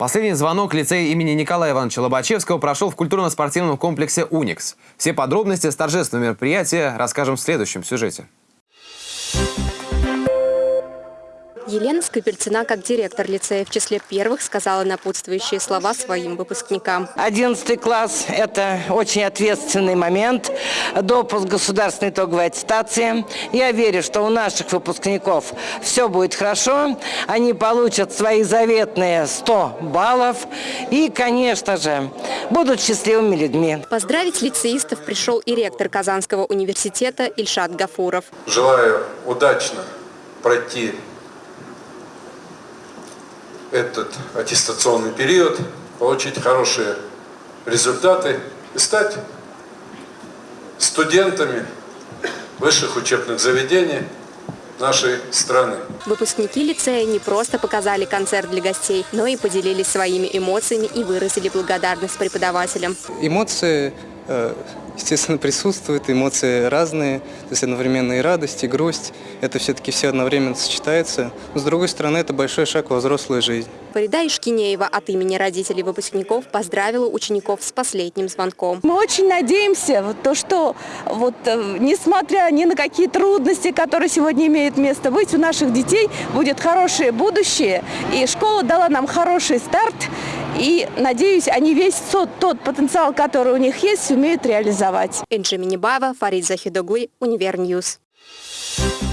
Последний звонок лицея имени Николая Ивановича Лобачевского прошел в культурно-спортивном комплексе «Уникс». Все подробности с торжественного мероприятия расскажем в следующем сюжете. Елена Скопельцина, как директор лицея, в числе первых сказала напутствующие слова своим выпускникам. 11 класс – это очень ответственный момент, допуск государственной итоговой аттестации. Я верю, что у наших выпускников все будет хорошо, они получат свои заветные 100 баллов и, конечно же, будут счастливыми людьми. Поздравить лицеистов пришел и ректор Казанского университета Ильшат Гафуров. Желаю удачно пройти этот аттестационный период, получить хорошие результаты и стать студентами высших учебных заведений нашей страны. Выпускники лицея не просто показали концерт для гостей, но и поделились своими эмоциями и выразили благодарность преподавателям. Эмоции, естественно, присутствуют, эмоции разные, то есть одновременно и радость, и грусть. Это все-таки все одновременно сочетается. Но, с другой стороны, это большой шаг во взрослую жизнь. Фарида Ишкинеева от имени родителей выпускников поздравила учеников с последним звонком. Мы очень надеемся, вот то, что вот, э, несмотря ни на какие трудности, которые сегодня имеют место быть, у наших детей будет хорошее будущее. И школа дала нам хороший старт. И, надеюсь, они весь тот, тот потенциал, который у них есть, сумеют реализовать. Энджи Минибаева, Фарид Захидогуй, Univer News. Thank